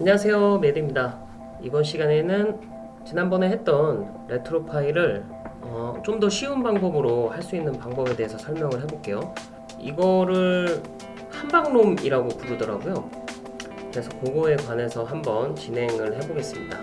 안녕하세요 메드입니다. 이번 시간에는 지난번에 했던 RetroPie를 어, 좀 더 쉬운 방법으로 할 수 있는 방법에 대해서 설명을 해볼게요. 이거를 한방롬이라고 부르더라고요. 그래서 그거에 관해서 한번 진행을 해보겠습니다.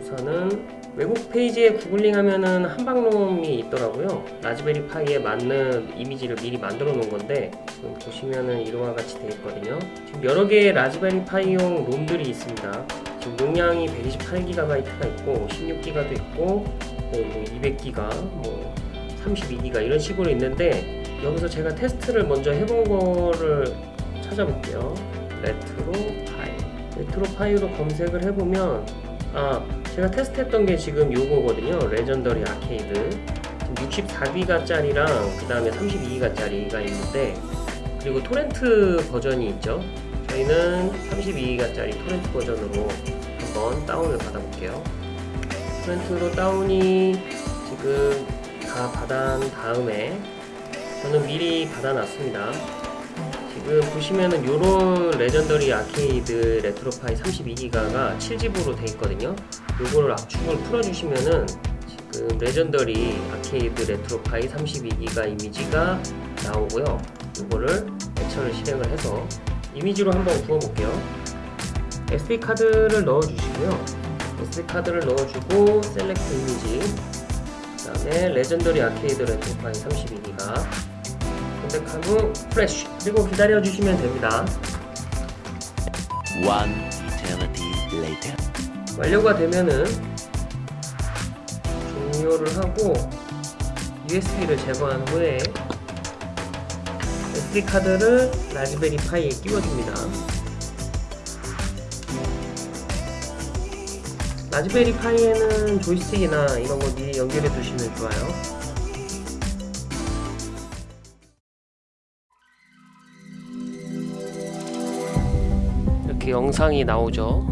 우선은 외국 페이지에 구글링 하면은 한방롬이 있더라고요. 라즈베리 파이에 맞는 이미지를 미리 만들어 놓은 건데 지금 보시면은 이와 같이 되어 있거든요. 지금 여러 개의 라즈베리 파이용 롬들이 있습니다. 지금 용량이 128GB가 있고 16GB도 있고 뭐 200GB 뭐 32GB 이런 식으로 있는데 여기서 제가 테스트를 먼저 해본 거를 찾아볼게요. RetroPie. RetroPie로 검색을 해보면 아 제가 테스트했던 게 지금 요거거든요. Legendary Arcade. 지금 64기가 짜리랑 그 다음에 32기가 짜리가 있는데 그리고 토렌트 버전이 있죠? 저희는 32기가 짜리 토렌트 버전으로 한번 다운을 받아 볼게요. torrent로 다운이 지금 다 받은 다음에 저는 미리 받아 놨습니다 지금 보시면은 요런 Legendary Arcade RetroPie 32기가가 7zip으로 돼 있거든요. 요거를 압축을 풀어주시면은 지금 Legendary Arcade RetroPie 32기가 이미지가 나오고요. 요거를 액션을 실행을 해서 이미지로 한번 구워볼게요. SD카드를 넣어주시고요. SD카드를 넣어주고 select image 그 다음에 Legendary Arcade RetroPie 32기가 선택한 후 프레쉬 그리고 기다려 주시면 됩니다. One eternity later. 완료가 되면은 종료를 하고 USB를 제거한 후에 SD카드를 라즈베리 파이에 끼워줍니다. 라즈베리 파이에는 조이스틱이나 이런 거 미리 연결해 두시면 좋아요 이렇게 영상이 나오죠.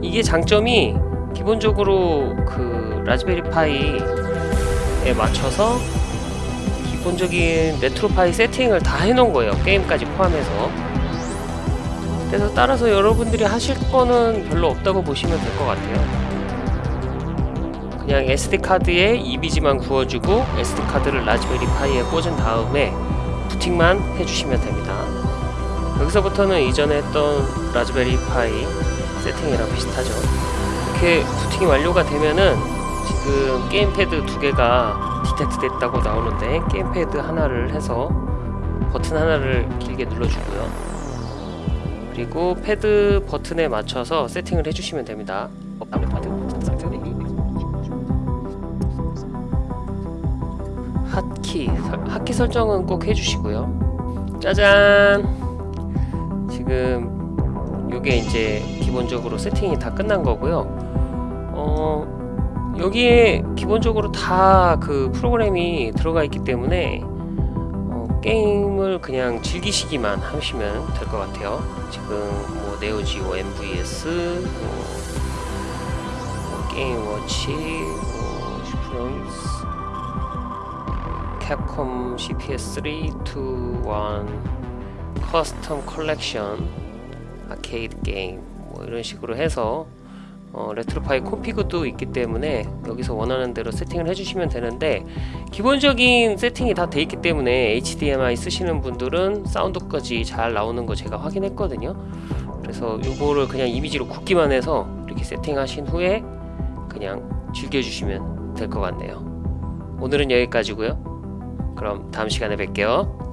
이게 장점이 기본적으로 그 Raspberry Pi에 맞춰서 기본적인 RetroPie 세팅을 다 해놓은 거예요 게임까지 포함해서. 그래서 따라서 여러분들이 하실 거는 별로 없다고 보시면 될 것 같아요. 그냥 SD카드에 이미지만 구워주고 SD카드를 Raspberry Pi에 꽂은 다음에 부팅만 해주시면 됩니다. 여기서부터는 이전에 했던 Raspberry Pi 세팅이랑 비슷하죠. 이렇게 부팅이 완료가 되면은 지금 게임패드 두 개가 detect 됐다고 나오는데 게임패드 하나를 해서 버튼 하나를 길게 눌러주고요. 그리고 패드 버튼에 맞춰서 세팅을 해주시면 됩니다. 어, 패드. 버튼 상태 핫키 핫키 설정은 꼭 해주시고요. 짜잔! 지금 요게 이제 기본적으로 세팅이 다 끝난 거고요. 어 여기에 기본적으로 다 그 프로그램이 들어가 있기 때문에 어, 게임을 그냥 즐기시기만 하시면 될 것 같아요. 지금 뭐 네오지오 MVS 뭐, 뭐 Game Watch 뭐 슈프런스 Capcom CPS3 2 1 custom collection 아케이드 게임 뭐 이런 식으로 해서 어, RetroPie config도 있기 때문에 여기서 원하는 대로 세팅을 해주시면 되는데 기본적인 세팅이 다 돼 있기 때문에 HDMI 쓰시는 분들은 사운드까지 잘 나오는 거 제가 확인했거든요. 그래서 이거를 그냥 이미지로 굽기만 해서 이렇게 세팅하신 후에 그냥 즐겨주시면 될 것 같네요. 오늘은 여기까지고요 그럼 다음 시간에 뵐게요